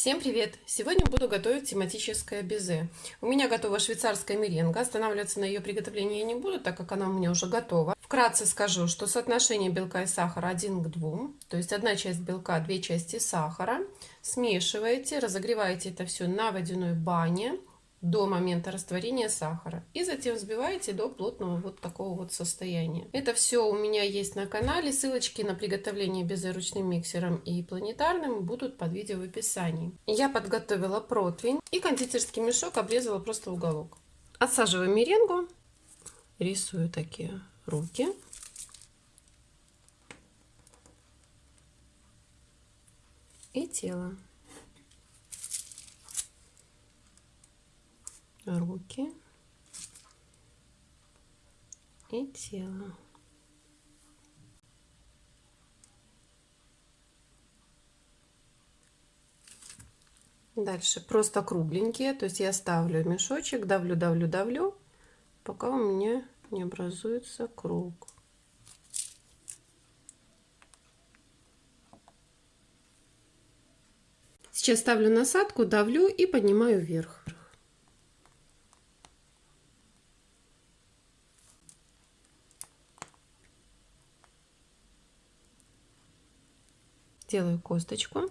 Всем привет! Сегодня буду готовить тематическое безе. У меня готова швейцарская меренга. Останавливаться на ее приготовлении я не буду, так как она у меня уже готова. Вкратце скажу, что соотношение белка и сахара 1 к 2. То есть одна часть белка, две части сахара. Смешиваете, разогреваете это все на водяной бане до момента растворения сахара. И затем взбиваете до плотного вот такого вот состояния. Это все у меня есть на канале. Ссылочки на приготовление безе ручным миксером и планетарным будут под видео в описании. Я подготовила противень и кондитерский мешок обрезала просто уголок. Отсаживаю меренгу, рисую такие руки. И тело. Руки и тело. Дальше просто кругленькие, то есть я ставлю мешочек, давлю, давлю, давлю, пока у меня не образуется круг. Сейчас ставлю насадку, давлю и поднимаю вверх. Делаю косточку.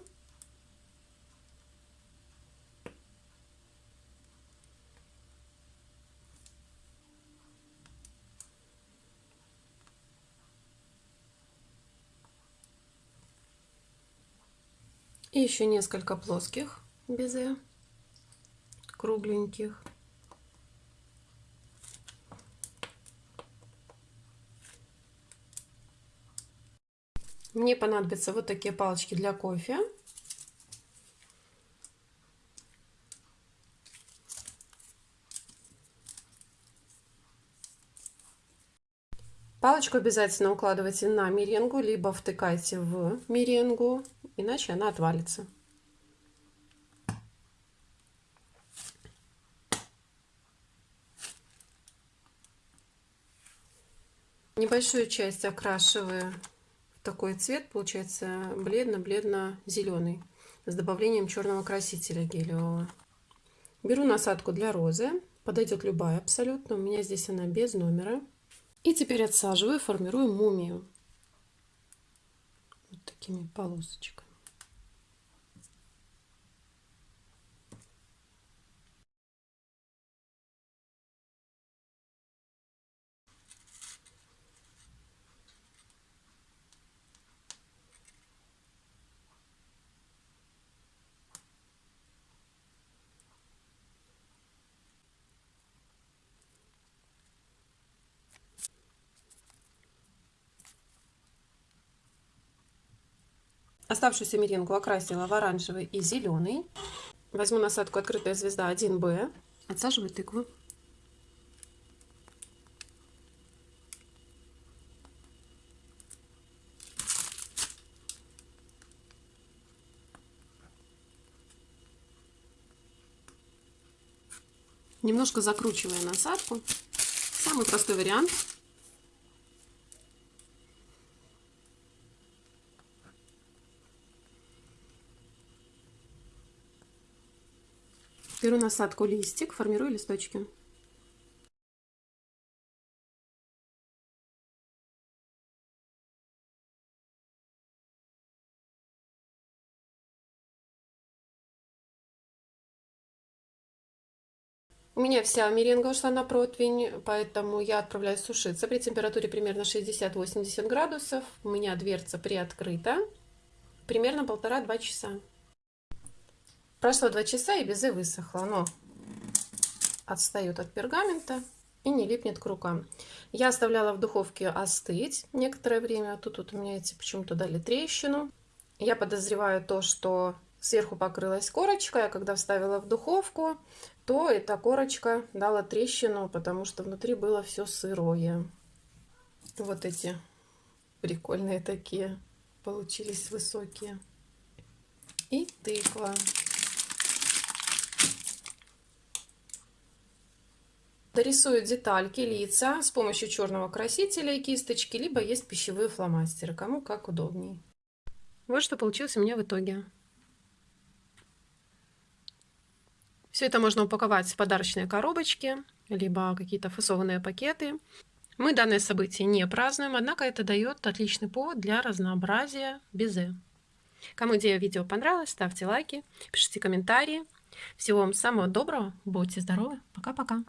И еще несколько плоских безе, кругленьких. Мне понадобятся вот такие палочки для кофе. Палочку обязательно укладывайте на меренгу, либо втыкайте в меренгу, иначе она отвалится. Небольшую часть окрашиваю такой цвет получается бледно-бледно-зеленый с добавлением черного красителя гелевого. Беру насадку для розы, подойдет любая абсолютно, у меня здесь она без номера. И теперь отсаживаю, формирую мумию. Вот такими полосочками. Оставшуюся меренгу окрасила в оранжевый и зеленый. Возьму насадку «Открытая звезда 1Б». Отсаживаю тыкву. Немножко закручивая насадку. Самый простой вариант – Беру насадку листик, формирую листочки. У меня вся меренга ушла на противень, поэтому я отправляю сушиться при температуре примерно 60-80 градусов. У меня дверца приоткрыта. Примерно полтора-два часа. Прошло два часа и безе высохло. Оно отстает от пергамента и не липнет к рукам. Я оставляла в духовке остыть некоторое время. Тут вот у меня эти почему-то дали трещину. Я подозреваю то, что сверху покрылась корочка. Я когда вставила в духовку, то эта корочка дала трещину, потому что внутри было все сырое. Вот эти прикольные такие получились высокие. И тыква. Дорисую детальки, лица с помощью черного красителя и кисточки, либо есть пищевые фломастеры, кому как удобней. Вот что получилось у меня в итоге. Все это можно упаковать в подарочные коробочки, либо какие-то фасованные пакеты. Мы данное событие не празднуем, однако это дает отличный повод для разнообразия безе. Кому идея видео понравилась, ставьте лайки, пишите комментарии. Всего вам самого доброго, будьте здоровы, пока-пока.